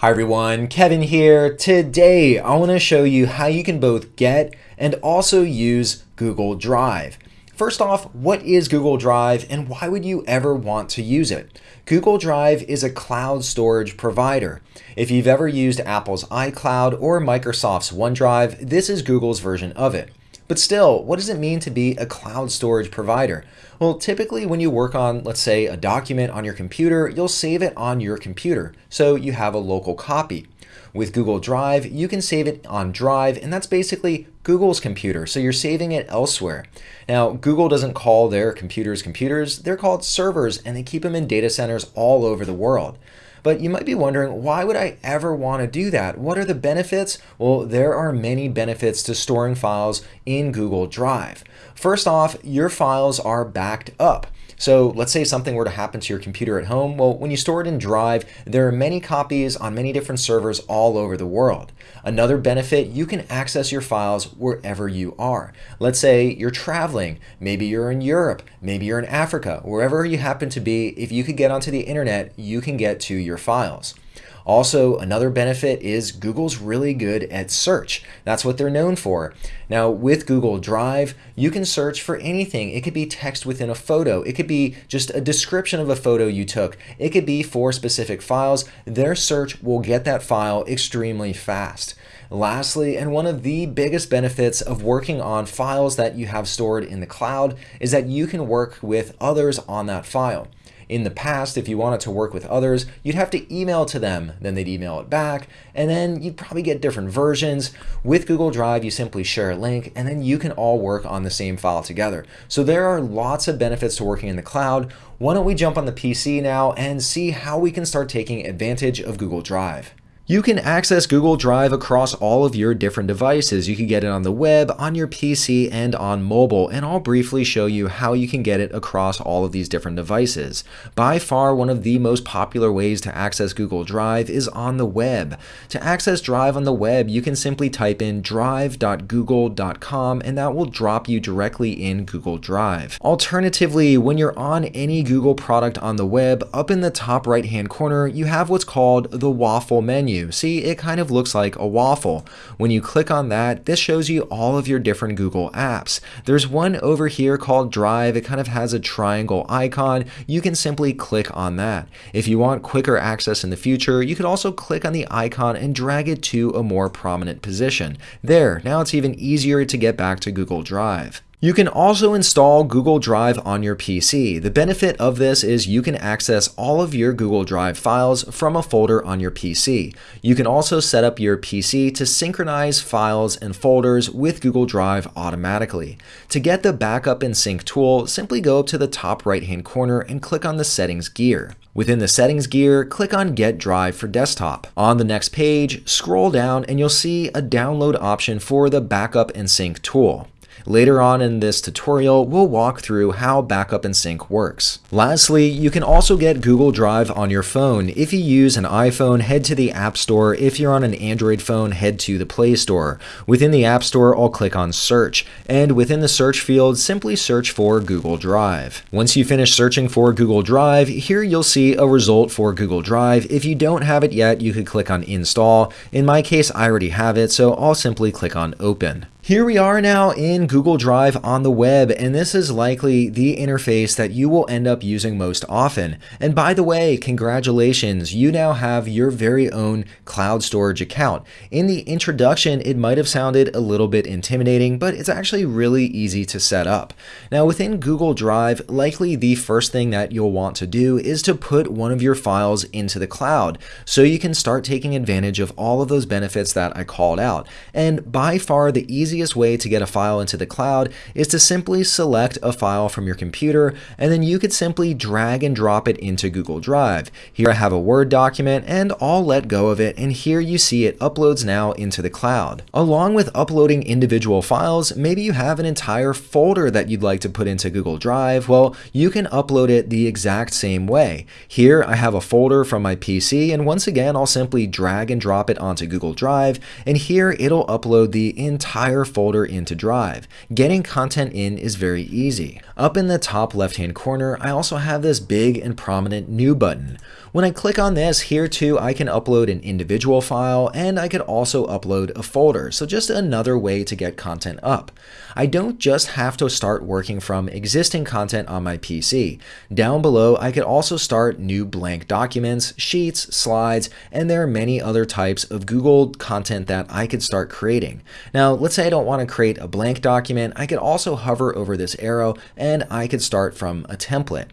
Hi everyone, Kevin here. Today I want to show you how you can both get and also use Google Drive. First off, what is Google Drive and why would you ever want to use it? Google Drive is a cloud storage provider. If you've ever used Apple's iCloud or Microsoft's OneDrive, this is Google's version of it. But still, what does it mean to be a cloud storage provider? Well, typically when you work on, let's say, a document on your computer, you'll save it on your computer, so you have a local copy. With Google Drive, you can save it on Drive, and that's basically Google's computer, so you're saving it elsewhere. Now, Google doesn't call their computers computers, they're called servers, and they keep them in data centers all over the world. But you might be wondering, why would I ever want to do that? What are the benefits? Well, there are many benefits to storing files in Google Drive. First off, your files are backed up. So let's say something were to happen to your computer at home. Well, when you store it in Drive, there are many copies on many different servers all over the world. Another benefit, you can access your files wherever you are. Let's say you're traveling, maybe you're in Europe, maybe you're in Africa, wherever you happen to be, if you could get onto the internet, you can get to your files. Also, another benefit is Google's really good at search. That's what they're known for. Now, with Google Drive, you can search for anything. It could be text within a photo. It could be just a description of a photo you took. It could be for specific files. Their search will get that file extremely fast. Lastly, and one of the biggest benefits of working on files that you have stored in the cloud is that you can work with others on that file. In the past, if you wanted to work with others, you'd have to email to them, then they'd email it back, and then you'd probably get different versions. With Google Drive, you simply share a link, and then you can all work on the same file together. So there are lots of benefits to working in the cloud. Why don't we jump on the PC now and see how we can start taking advantage of Google Drive. You can access Google Drive across all of your different devices. You can get it on the web, on your PC, and on mobile, and I'll briefly show you how you can get it across all of these different devices. By far, one of the most popular ways to access Google Drive is on the web. To access Drive on the web, you can simply type in drive.google.com and that will drop you directly in Google Drive. Alternatively, when you're on any Google product on the web, up in the top right hand corner, you have what's called the waffle menu menu. See, it kind of looks like a waffle. When you click on that, this shows you all of your different Google apps. There's one over here called Drive. It kind of has a triangle icon. You can simply click on that. If you want quicker access in the future, you could also click on the icon and drag it to a more prominent position. There, now it's even easier to get back to Google Drive. You can also install Google Drive on your PC. The benefit of this is you can access all of your Google Drive files from a folder on your PC. You can also set up your PC to synchronize files and folders with Google Drive automatically. To get the backup and sync tool, simply go up to the top right hand corner and click on the settings gear. Within the settings gear, click on Get Drive for Desktop. On the next page, scroll down and you'll see a download option for the backup and sync tool. Later on in this tutorial, we'll walk through how backup and sync works. Lastly, you can also get Google Drive on your phone. If you use an iPhone, head to the App Store. If you're on an Android phone, head to the Play Store. Within the App Store, I'll click on Search, and within the search field, simply search for Google Drive. Once you finish searching for Google Drive, here you'll see a result for Google Drive. If you don't have it yet, you could click on Install. In my case, I already have it, so I'll simply click on Open. Here we are now in Google Drive on the web, and this is likely the interface that you will end up using most often. And by the way, congratulations, you now have your very own cloud storage account. In the introduction, it might have sounded a little bit intimidating, but it's actually really easy to set up. Now within Google Drive, likely the first thing that you'll want to do is to put one of your files into the cloud, so you can start taking advantage of all of those benefits that I called out. And by far the easiest easiest way to get a file into the cloud is to simply select a file from your computer and then you could simply drag and drop it into Google Drive. Here I have a Word document and I'll let go of it and here you see it uploads now into the cloud. Along with uploading individual files, maybe you have an entire folder that you'd like to put into Google Drive. Well, you can upload it the exact same way. Here I have a folder from my PC and once again I'll simply drag and drop it onto Google Drive and here it'll upload the entire folder into Drive. Getting content in is very easy. Up in the top left hand corner, I also have this big and prominent New button. When I click on this, here too I can upload an individual file and I could also upload a folder, so just another way to get content up. I don't just have to start working from existing content on my PC. Down below, I could also start new blank documents, sheets, slides, and there are many other types of Google content that I could start creating. Now, let's say I don't want to create a blank document, I could also hover over this arrow and I could start from a template.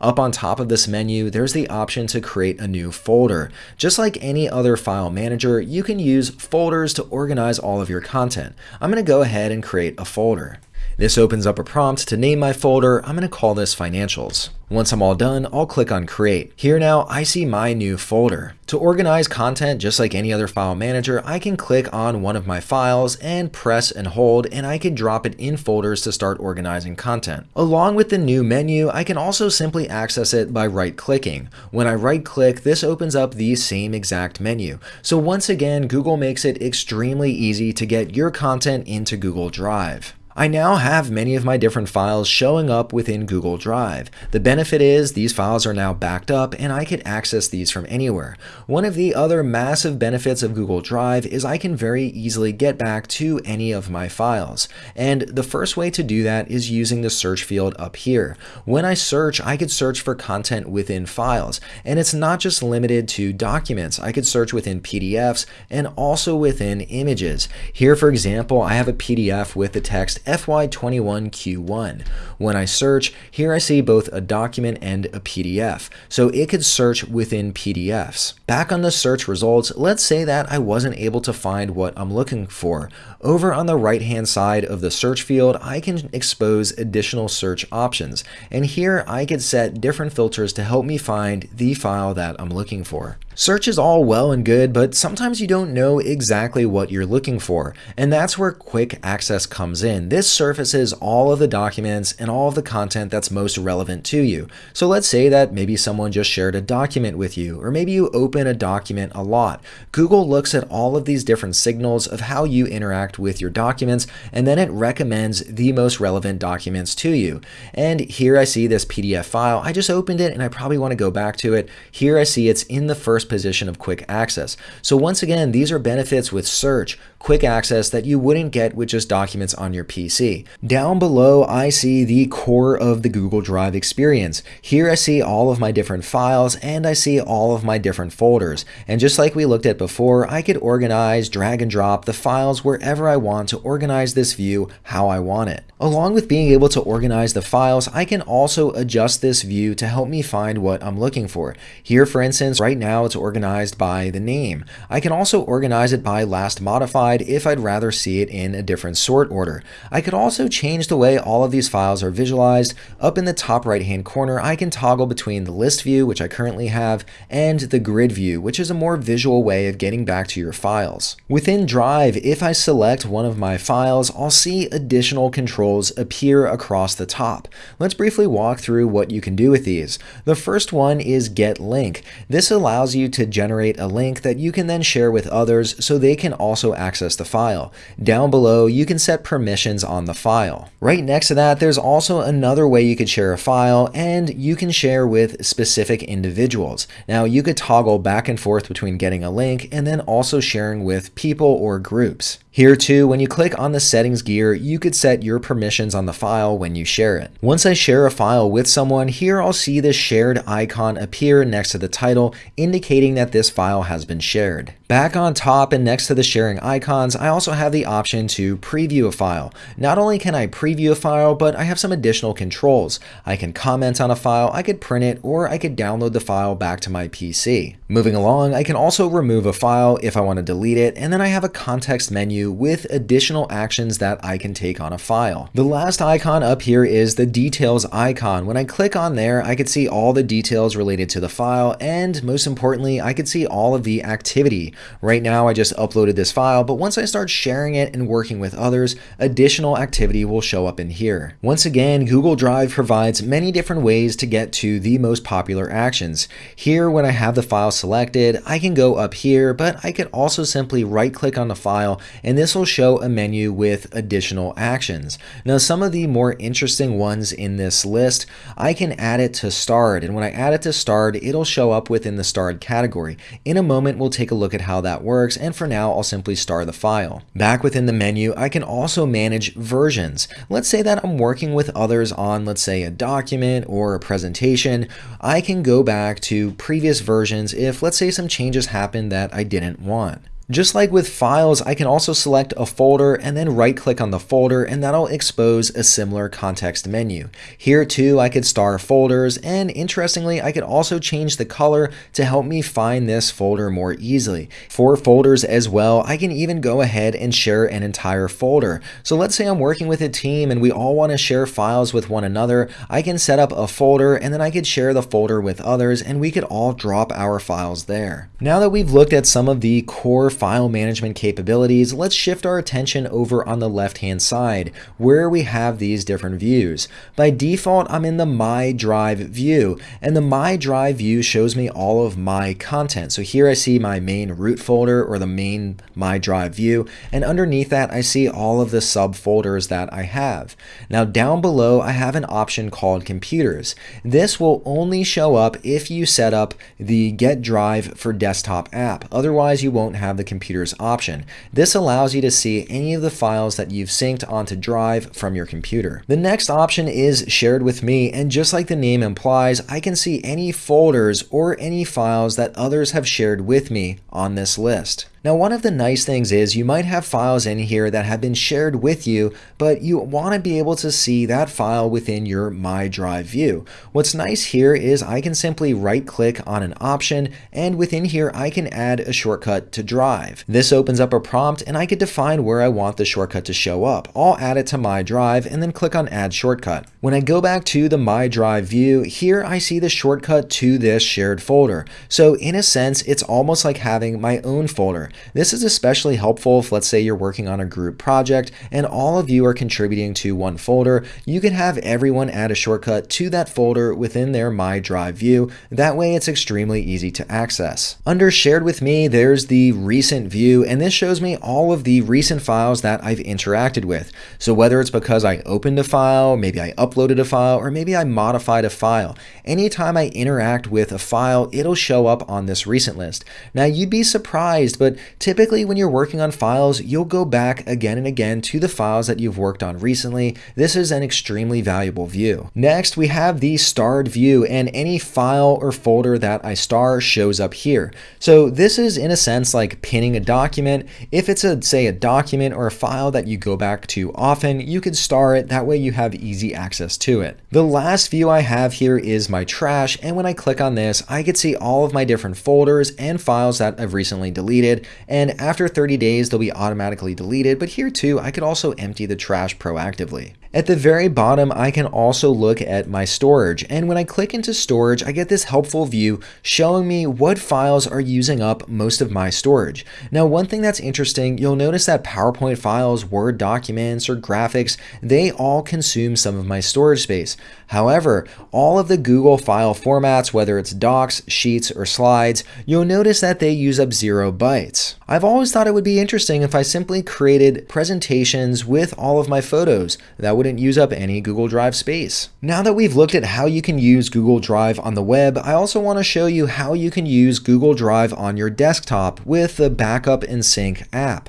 Up on top of this menu, there's the option to create a new folder. Just like any other file manager, you can use folders to organize all of your content. I'm going to go ahead and create a folder. This opens up a prompt to name my folder. I'm going to call this financials. Once I'm all done, I'll click on create. Here now, I see my new folder. To organize content just like any other file manager, I can click on one of my files and press and hold and I can drop it in folders to start organizing content. Along with the new menu, I can also simply access it by right clicking. When I right click, this opens up the same exact menu. So once again, Google makes it extremely easy to get your content into Google Drive. I now have many of my different files showing up within Google Drive. The benefit is these files are now backed up and I can access these from anywhere. One of the other massive benefits of Google Drive is I can very easily get back to any of my files. And the first way to do that is using the search field up here. When I search, I could search for content within files. And it's not just limited to documents. I could search within PDFs and also within images. Here, for example, I have a PDF with the text FY21Q1. When I search, here I see both a document and a PDF, so it could search within PDFs. Back on the search results, let's say that I wasn't able to find what I'm looking for. Over on the right hand side of the search field, I can expose additional search options, and here I could set different filters to help me find the file that I'm looking for. Search is all well and good, but sometimes you don't know exactly what you're looking for, and that's where quick access comes in. This surfaces all of the documents and all of the content that's most relevant to you. So let's say that maybe someone just shared a document with you, or maybe you open a document a lot. Google looks at all of these different signals of how you interact with your documents, and then it recommends the most relevant documents to you. And here I see this PDF file. I just opened it and I probably want to go back to it. Here I see it's in the first position of quick access. So once again, these are benefits with search, quick access that you wouldn't get with just documents on your PC. Down below, I see the core of the Google Drive experience. Here I see all of my different files and I see all of my different folders. And just like we looked at before, I could organize, drag and drop the files wherever I want to organize this view how I want it. Along with being able to organize the files, I can also adjust this view to help me find what I'm looking for. Here, for instance, right now it's organized by the name. I can also organize it by last modified if I'd rather see it in a different sort order. I could also change the way all of these files are visualized. Up in the top right hand corner, I can toggle between the list view, which I currently have, and the grid view, which is a more visual way of getting back to your files. Within Drive, if I select one of my files, I'll see additional controls appear across the top. Let's briefly walk through what you can do with these. The first one is Get Link. This allows you to generate a link that you can then share with others so they can also access the file. Down below, you can set permissions on the file. Right next to that, there's also another way you could share a file and you can share with specific individuals. Now, you could toggle back and forth between getting a link and then also sharing with people or groups. Here too, when you click on the settings gear, you could set your permissions on the file when you share it. Once I share a file with someone, here I'll see the shared icon appear next to the title, indicating that this file has been shared. Back on top and next to the sharing icons, I also have the option to preview a file. Not only can I preview a file, but I have some additional controls. I can comment on a file, I could print it, or I could download the file back to my PC. Moving along, I can also remove a file if I want to delete it, and then I have a context menu with additional actions that I can take on a file. The last icon up here is the details icon. When I click on there, I could see all the details related to the file, and most importantly, I could see all of the activity Right now I just uploaded this file, but once I start sharing it and working with others, additional activity will show up in here. Once again, Google Drive provides many different ways to get to the most popular actions. Here, when I have the file selected, I can go up here, but I could also simply right click on the file and this will show a menu with additional actions. Now, some of the more interesting ones in this list, I can add it to starred. And when I add it to starred, it'll show up within the starred category. In a moment, we'll take a look at how that works. And for now, I'll simply star the file. Back within the menu, I can also manage versions. Let's say that I'm working with others on, let's say a document or a presentation. I can go back to previous versions if let's say some changes happen that I didn't want. Just like with files, I can also select a folder and then right click on the folder and that'll expose a similar context menu. Here too, I could star folders and interestingly, I could also change the color to help me find this folder more easily. For folders as well, I can even go ahead and share an entire folder. So let's say I'm working with a team and we all want to share files with one another. I can set up a folder and then I could share the folder with others and we could all drop our files there. Now that we've looked at some of the core file management capabilities, let's shift our attention over on the left-hand side where we have these different views. By default, I'm in the My Drive view, and the My Drive view shows me all of my content. So here I see my main root folder or the main My Drive view, and underneath that I see all of the subfolders that I have. Now down below, I have an option called Computers. This will only show up if you set up the Get Drive for Desktop app. Otherwise, you won't have the computers option. This allows you to see any of the files that you've synced onto Drive from your computer. The next option is shared with me and just like the name implies, I can see any folders or any files that others have shared with me on this list. Now, one of the nice things is you might have files in here that have been shared with you, but you want to be able to see that file within your My Drive view. What's nice here is I can simply right click on an option and within here I can add a shortcut to Drive. This opens up a prompt and I could define where I want the shortcut to show up. I'll add it to My Drive and then click on Add Shortcut. When I go back to the My Drive view, here I see the shortcut to this shared folder. So in a sense, it's almost like having my own folder. This is especially helpful if let's say you're working on a group project and all of you are contributing to one folder. You can have everyone add a shortcut to that folder within their My Drive view. That way it's extremely easy to access. Under Shared with Me, there's the Recent view, and this shows me all of the recent files that I've interacted with. So whether it's because I opened a file, maybe I uploaded a file, or maybe I modified a file, anytime I interact with a file, it'll show up on this recent list. Now you'd be surprised, but typically when you're working on files, you'll go back again and again to the files that you've worked on recently. This is an extremely valuable view. Next, we have the starred view and any file or folder that I star shows up here. So this is in a sense like pinning a document. If it's a, say a document or a file that you go back to often, you could star it. That way you have easy access to it. The last view I have here is my trash. And when I click on this, I could see all of my different folders and files that I've recently deleted and after 30 days they'll be automatically deleted, but here too I could also empty the trash proactively. At the very bottom, I can also look at my storage. And when I click into storage, I get this helpful view showing me what files are using up most of my storage. Now, one thing that's interesting, you'll notice that PowerPoint files, Word documents, or graphics, they all consume some of my storage space. However, all of the Google file formats, whether it's docs, sheets, or slides, you'll notice that they use up zero bytes. I've always thought it would be interesting if I simply created presentations with all of my photos. That wouldn't use up any Google Drive space. Now that we've looked at how you can use Google Drive on the web, I also want to show you how you can use Google Drive on your desktop with the Backup and Sync app.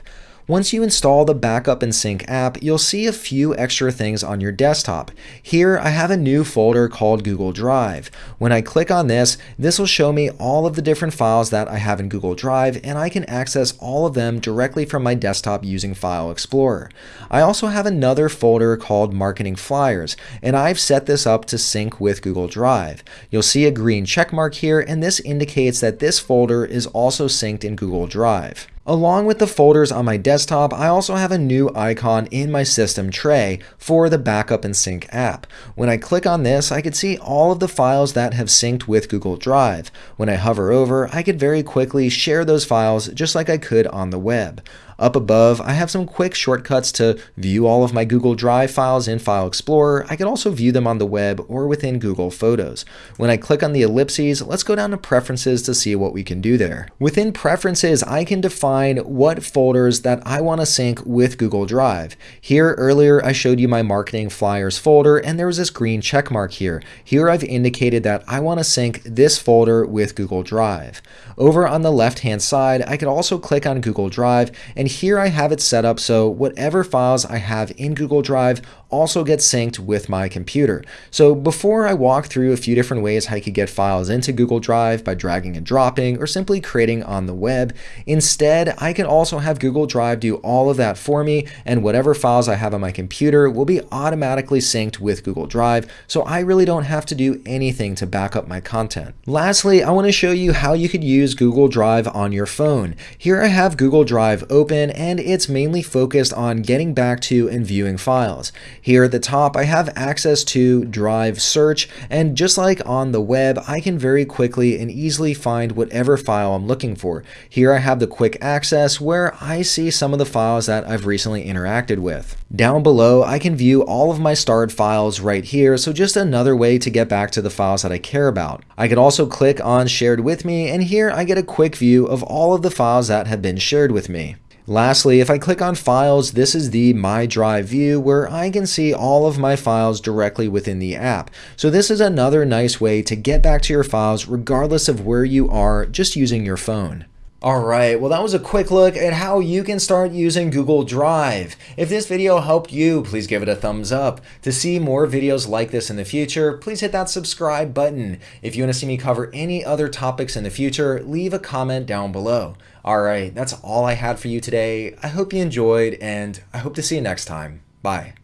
Once you install the Backup and Sync app, you'll see a few extra things on your desktop. Here, I have a new folder called Google Drive. When I click on this, this will show me all of the different files that I have in Google Drive, and I can access all of them directly from my desktop using File Explorer. I also have another folder called Marketing Flyers, and I've set this up to sync with Google Drive. You'll see a green check mark here, and this indicates that this folder is also synced in Google Drive. Along with the folders on my desktop, I also have a new icon in my system tray for the Backup and Sync app. When I click on this, I could see all of the files that have synced with Google Drive. When I hover over, I could very quickly share those files just like I could on the web. Up above, I have some quick shortcuts to view all of my Google Drive files in File Explorer. I can also view them on the web or within Google Photos. When I click on the ellipses, let's go down to Preferences to see what we can do there. Within Preferences, I can define what folders that I want to sync with Google Drive. Here earlier, I showed you my marketing flyers folder and there was this green check mark here. Here I've indicated that I want to sync this folder with Google Drive. Over on the left hand side, I can also click on Google Drive and here I have it set up so whatever files I have in Google Drive also get synced with my computer. So before I walk through a few different ways how you could get files into Google Drive by dragging and dropping or simply creating on the web, instead I can also have Google Drive do all of that for me and whatever files I have on my computer will be automatically synced with Google Drive so I really don't have to do anything to back up my content. Lastly, I want to show you how you could use Google Drive on your phone. Here I have Google Drive open and it's mainly focused on getting back to and viewing files. Here at the top, I have access to Drive Search, and just like on the web, I can very quickly and easily find whatever file I'm looking for. Here I have the quick access where I see some of the files that I've recently interacted with. Down below, I can view all of my starred files right here, so just another way to get back to the files that I care about. I could also click on Shared With Me, and here I get a quick view of all of the files that have been shared with me. Lastly, if I click on Files, this is the My Drive view where I can see all of my files directly within the app. So this is another nice way to get back to your files regardless of where you are just using your phone. Alright, well that was a quick look at how you can start using Google Drive. If this video helped you, please give it a thumbs up. To see more videos like this in the future, please hit that subscribe button. If you want to see me cover any other topics in the future, leave a comment down below. Alright, that's all I had for you today. I hope you enjoyed, and I hope to see you next time. Bye.